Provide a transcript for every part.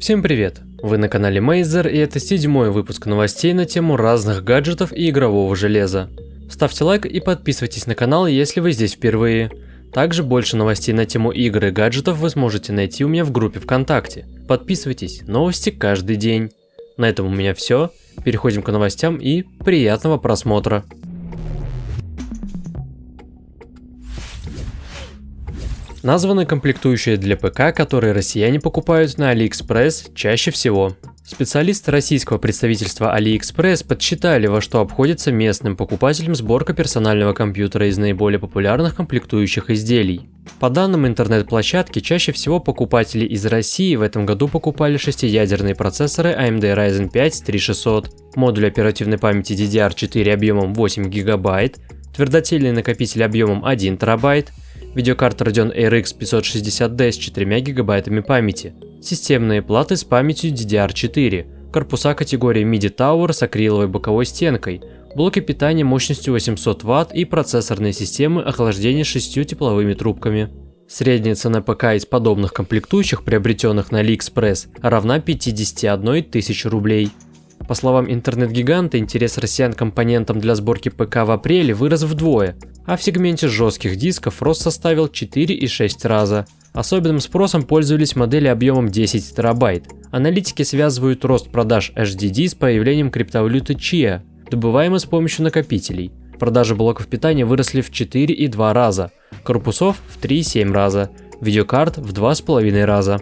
Всем привет! Вы на канале Мейзер и это седьмой выпуск новостей на тему разных гаджетов и игрового железа. Ставьте лайк и подписывайтесь на канал, если вы здесь впервые. Также больше новостей на тему игр и гаджетов вы сможете найти у меня в группе ВКонтакте. Подписывайтесь, новости каждый день. На этом у меня все. Переходим к новостям и приятного просмотра. Названы комплектующие для ПК, которые россияне покупают на AliExpress чаще всего. Специалисты российского представительства AliExpress подсчитали, во что обходится местным покупателям сборка персонального компьютера из наиболее популярных комплектующих изделий. По данным интернет-площадки, чаще всего покупатели из России в этом году покупали шестиядерные процессоры AMD Ryzen 5 3600, модуль оперативной памяти DDR4 объемом 8 ГБ, твердотельный накопитель объемом 1 ТБ, видеокарта Radeon RX 560D с 4 гигабайтами памяти, системные платы с памятью DDR4, корпуса категории MIDI Tower с акриловой боковой стенкой, блоки питания мощностью 800 Вт и процессорные системы охлаждения 6 тепловыми трубками. Средняя цена ПК из подобных комплектующих, приобретенных на AliExpress, равна 51 тысячи рублей. По словам интернет-гиганта, интерес россиян к компонентам для сборки ПК в апреле вырос вдвое, а в сегменте жестких дисков рост составил 4,6 раза. Особенным спросом пользовались модели объемом 10 терабайт. Аналитики связывают рост продаж HDD с появлением криптовалюты Chia, добываемой с помощью накопителей. Продажи блоков питания выросли в 4,2 раза, корпусов в 3,7 раза, видеокарт в 2,5 раза.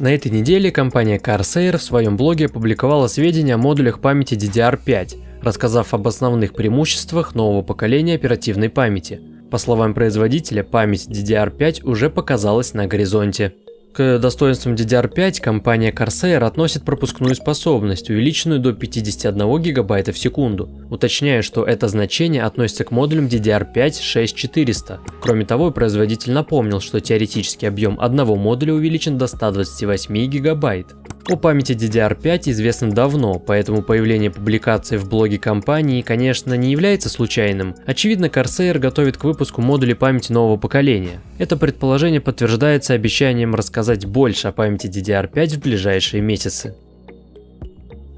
На этой неделе компания Corsair в своем блоге опубликовала сведения о модулях памяти DDR5, рассказав об основных преимуществах нового поколения оперативной памяти. По словам производителя, память DDR5 уже показалась на горизонте. К достоинствам DDR5 компания Corsair относит пропускную способность, увеличенную до 51 ГБ в секунду, уточняя, что это значение относится к модулям DDR5 6400. Кроме того, производитель напомнил, что теоретический объем одного модуля увеличен до 128 ГБ. О памяти DDR5 известно давно, поэтому появление публикации в блоге компании, конечно, не является случайным. Очевидно, Corsair готовит к выпуску модулей памяти нового поколения. Это предположение подтверждается обещанием рассказать больше о памяти DDR5 в ближайшие месяцы.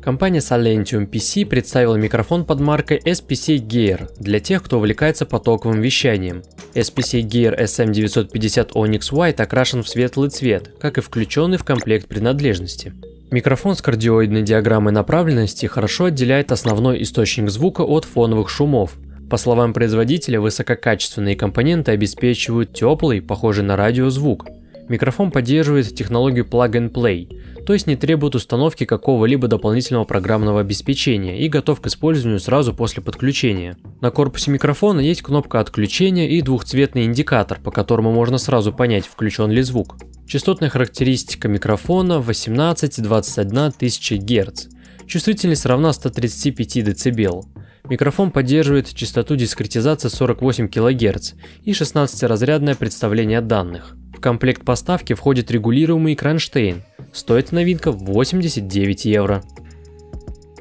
Компания Silentium PC представила микрофон под маркой SPC Gear для тех, кто увлекается потоковым вещанием. SPC Gear SM950 Onyx White окрашен в светлый цвет, как и включенный в комплект принадлежности. Микрофон с кардиоидной диаграммой направленности хорошо отделяет основной источник звука от фоновых шумов. По словам производителя, высококачественные компоненты обеспечивают теплый, похожий на радио звук. Микрофон поддерживает технологию Plug and Play, то есть не требует установки какого-либо дополнительного программного обеспечения и готов к использованию сразу после подключения. На корпусе микрофона есть кнопка отключения и двухцветный индикатор, по которому можно сразу понять, включен ли звук. Частотная характеристика микрофона 18-21 тысячи Гц. Чувствительность равна 135 дБ. Микрофон поддерживает частоту дискретизации 48 кГц и 16-разрядное представление данных. Комплект поставки входит регулируемый кронштейн. Стоит новинка 89 евро.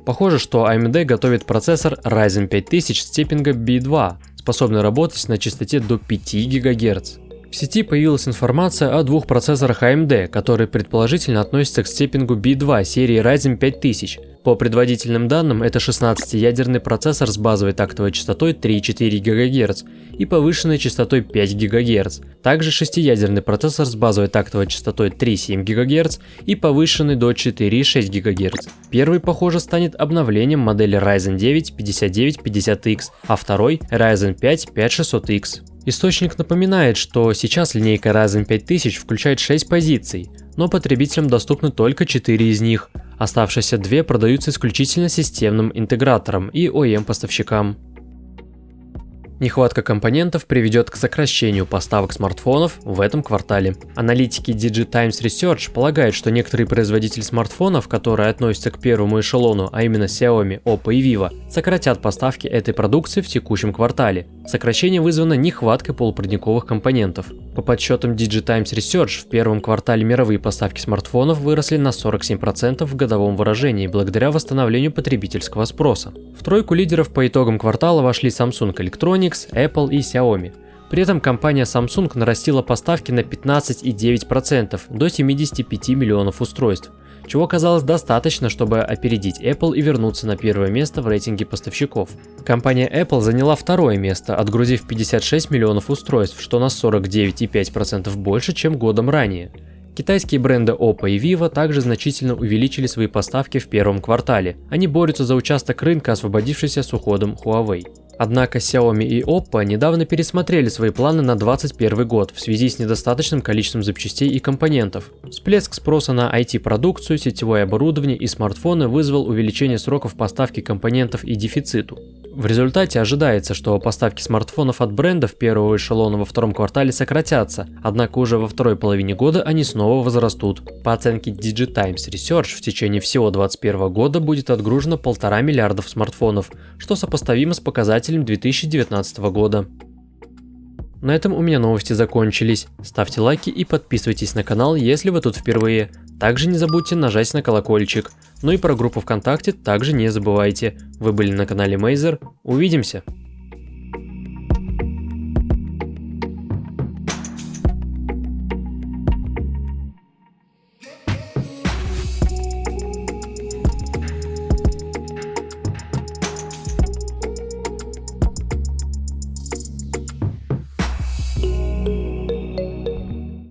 Похоже, что AMD готовит процессор Ryzen 5000 степинга B2, способный работать на частоте до 5 ГГц. В сети появилась информация о двух процессорах AMD, которые предположительно относятся к степингу B2 серии Ryzen 5000, по предварительным данным, это 16-ядерный процессор с базовой тактовой частотой 3,4 ГГц и повышенной частотой 5 ГГц. Также 6-ядерный процессор с базовой тактовой частотой 3,7 ГГц и повышенный до 4,6 ГГц. Первый, похоже, станет обновлением модели Ryzen 9 5950X, а второй Ryzen 5 5600X. Источник напоминает, что сейчас линейка Ryzen 5000 включает 6 позиций, но потребителям доступны только 4 из них, Оставшиеся две продаются исключительно системным интеграторам и OEM-поставщикам. Нехватка компонентов приведет к сокращению поставок смартфонов в этом квартале. Аналитики DigiTimes Research полагают, что некоторые производители смартфонов, которые относятся к первому эшелону, а именно Xiaomi, Oppo и Vivo, сократят поставки этой продукции в текущем квартале. Сокращение вызвано нехваткой полупроводниковых компонентов. По подсчетам DigiTimes Research, в первом квартале мировые поставки смартфонов выросли на 47% в годовом выражении благодаря восстановлению потребительского спроса. В тройку лидеров по итогам квартала вошли Samsung Electronics, Apple и Xiaomi. При этом компания Samsung нарастила поставки на 15,9% до 75 миллионов устройств, чего казалось достаточно, чтобы опередить Apple и вернуться на первое место в рейтинге поставщиков. Компания Apple заняла второе место, отгрузив 56 миллионов устройств, что на 49,5% больше, чем годом ранее. Китайские бренды Oppo и Vivo также значительно увеличили свои поставки в первом квартале. Они борются за участок рынка, освободившийся с уходом Huawei. Однако Xiaomi и Oppo недавно пересмотрели свои планы на 2021 год в связи с недостаточным количеством запчастей и компонентов. Всплеск спроса на IT-продукцию, сетевое оборудование и смартфоны вызвал увеличение сроков поставки компонентов и дефициту. В результате ожидается, что поставки смартфонов от брендов первого эшелона во втором квартале сократятся, однако уже во второй половине года они снова возрастут. По оценке Digitimes Research в течение всего 2021 года будет отгружено полтора миллиардов смартфонов, что сопоставимо с показателем 2019 года. На этом у меня новости закончились. Ставьте лайки и подписывайтесь на канал, если вы тут впервые. Также не забудьте нажать на колокольчик. Ну и про группу ВКонтакте также не забывайте. Вы были на канале Мейзер. Увидимся!